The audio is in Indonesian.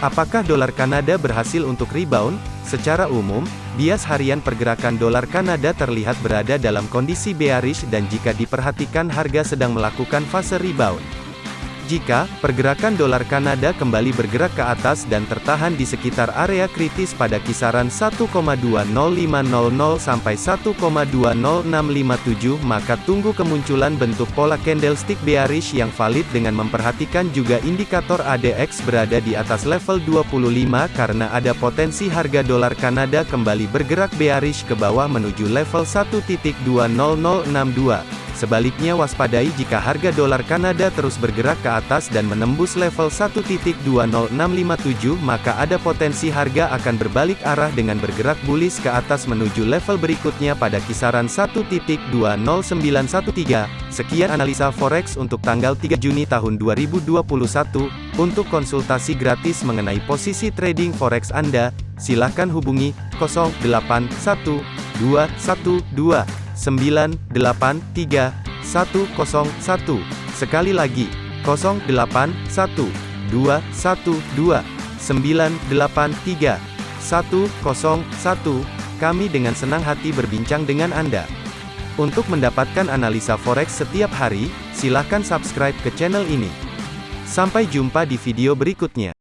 Apakah dolar Kanada berhasil untuk rebound? Secara umum, bias harian pergerakan dolar Kanada terlihat berada dalam kondisi bearish dan jika diperhatikan harga sedang melakukan fase rebound. Jika pergerakan dolar Kanada kembali bergerak ke atas dan tertahan di sekitar area kritis pada kisaran 1,20500 sampai 1,20657 maka tunggu kemunculan bentuk pola candlestick bearish yang valid dengan memperhatikan juga indikator ADX berada di atas level 25 karena ada potensi harga dolar Kanada kembali bergerak bearish ke bawah menuju level 1.20062. Sebaliknya waspadai jika harga dolar Kanada terus bergerak ke atas dan menembus level 1.20657 maka ada potensi harga akan berbalik arah dengan bergerak bullish ke atas menuju level berikutnya pada kisaran 1.20913. Sekian analisa forex untuk tanggal 3 Juni tahun 2021. Untuk konsultasi gratis mengenai posisi trading forex Anda, silakan hubungi 081212 983 101. Sekali lagi, 081 212 983 101. Kami dengan senang hati berbincang dengan Anda. Untuk mendapatkan analisa forex setiap hari, silakan subscribe ke channel ini. Sampai jumpa di video berikutnya.